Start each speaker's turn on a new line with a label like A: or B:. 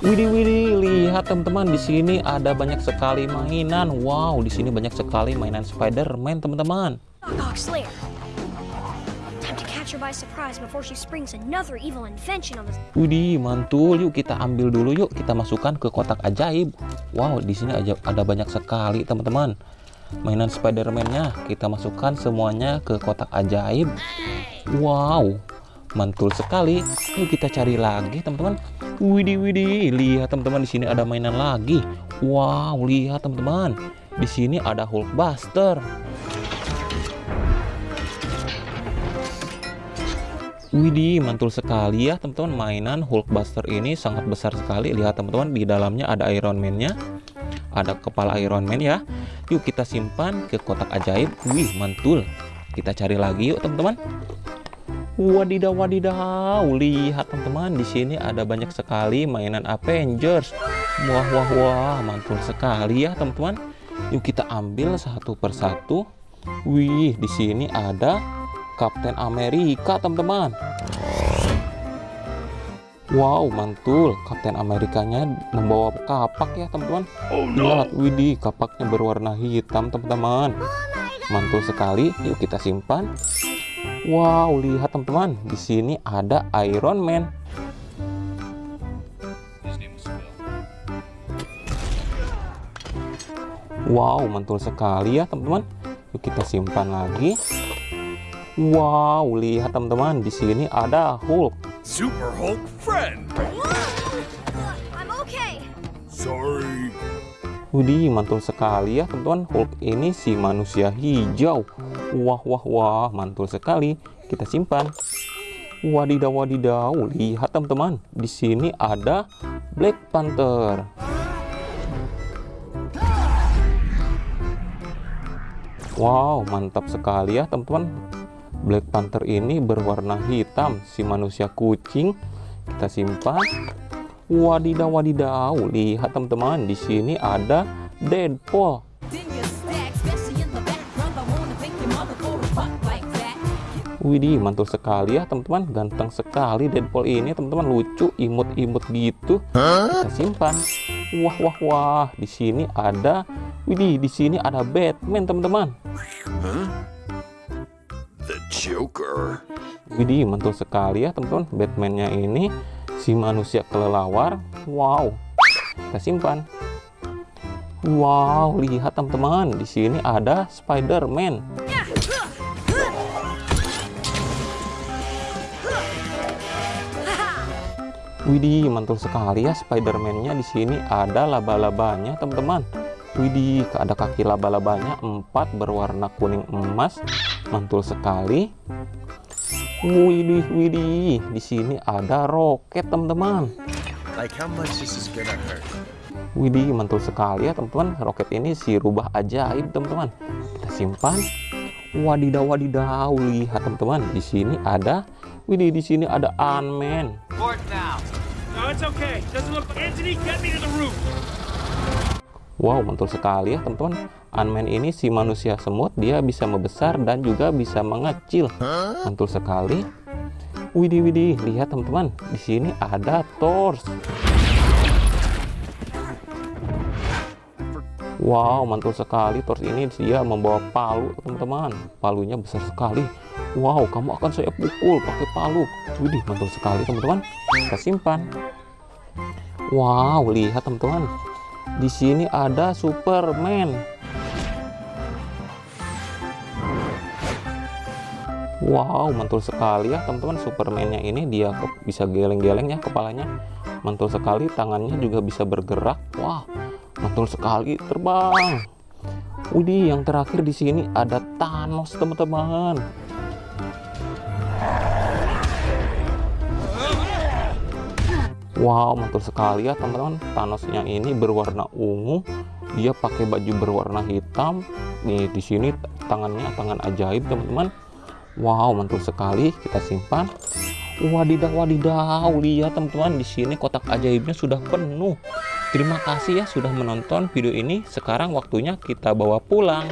A: Widih widih, lihat teman-teman di sini ada banyak sekali mainan. Wow, di sini banyak sekali mainan Spider-Man teman-teman. Widih, mantul. Yuk kita ambil dulu yuk. Kita masukkan ke kotak ajaib. Wow, di sini aja ada banyak sekali teman-teman. Mainan Spider-Man-nya kita masukkan semuanya ke kotak ajaib. Wow, mantul sekali. Yuk kita cari lagi teman-teman. Widih widih, lihat teman-teman di sini ada mainan lagi. Wow, lihat teman-teman. Di sini ada Hulkbuster. Widih, mantul sekali ya teman-teman. Mainan Hulkbuster ini sangat besar sekali. Lihat teman-teman, di dalamnya ada Iron Man-nya. Ada kepala Iron Man ya. Yuk kita simpan ke kotak ajaib. Wih, mantul. Kita cari lagi yuk teman-teman. Wadidaw wadidaw, lihat teman-teman di sini ada banyak sekali mainan Avengers. Wah wah wah, mantul sekali ya teman-teman. Yuk kita ambil satu persatu. Wih, di sini ada Captain Amerika teman-teman. Wow, mantul. Kapten Amerikanya membawa kapak ya teman-teman. Lihat, widih, kapaknya berwarna hitam teman-teman. Mantul sekali. Yuk kita simpan. Wow, lihat teman-teman, di sini ada Iron Man. Wow, mantul sekali ya teman-teman. Yuk kita simpan lagi. Wow, lihat teman-teman, di sini ada Hulk.
B: Super Hulk friend.
C: I'm okay.
B: Sorry.
A: Widih, mantul sekali ya teman-teman. Hulk ini si manusia hijau. Wah, wah, wah, mantul sekali. Kita simpan. Wadidaw, wadidaw. Lihat teman-teman. Di sini ada Black Panther. Wow, mantap sekali ya teman-teman. Black Panther ini berwarna hitam. Si manusia kucing. Kita simpan. Wadidaw, wadidaw. Lihat teman-teman. Di sini ada Deadpool. Widih, mantul sekali ya teman-teman. Ganteng sekali Deadpool ini teman-teman. Lucu, imut-imut gitu. Kita simpan. Wah, wah, wah. Di sini ada, widih, di sini ada Batman teman-teman.
B: The Joker.
A: Widih, mantul sekali ya teman-teman. Batman-nya ini si manusia kelelawar. Wow. Kita simpan. Wow, lihat teman-teman. Di sini ada Spider-Man. Widih, mantul sekali ya Spider-Man-nya di sini ada laba-labanya, teman-teman. Widih, ada kaki laba-labanya empat berwarna kuning emas. Mantul sekali. Widih, widih. Di sini ada roket, teman-teman.
B: Like?
A: Widih, mantul sekali ya, teman-teman. Roket ini si rubah ajaib, teman-teman. Kita simpan. Wadidaw, wadidaw. Lihat, teman-teman. Di sini ada Widih, di sini ada Ant-Man.
D: Fort now. No, it's okay. Doesn't look. Anthony, get me to the roof.
A: Wow, mantul sekali ya teman-teman. Ant-Man ini si manusia semut, dia bisa membesar dan juga bisa mengecil. Mantul sekali. Widih, widih, lihat teman-teman. Di sini ada Thor. Wow, mantul sekali. Thor ini dia membawa palu, teman-teman. Palunya besar sekali. Wow, kamu akan saya pukul pakai palu. Widih, mantul sekali, teman-teman. Kita simpan. Wow, lihat teman-teman. Di sini ada Superman. Wow, mantul sekali ya teman-teman. Superman-nya ini dia bisa geleng-geleng ya kepalanya. Mantul sekali, tangannya juga bisa bergerak. Wah, mantul sekali terbang. Widih, yang terakhir di sini ada Thanos, teman-teman. Wow, mantul sekali ya teman-teman. Thanosnya ini berwarna ungu. Dia pakai baju berwarna hitam. Nih di sini tangannya tangan ajaib teman-teman. Wow, mantul sekali. Kita simpan. Wadidaw, wadidaw. Lihat teman-teman di sini kotak ajaibnya sudah penuh. Terima kasih ya sudah menonton video ini. Sekarang waktunya kita bawa pulang.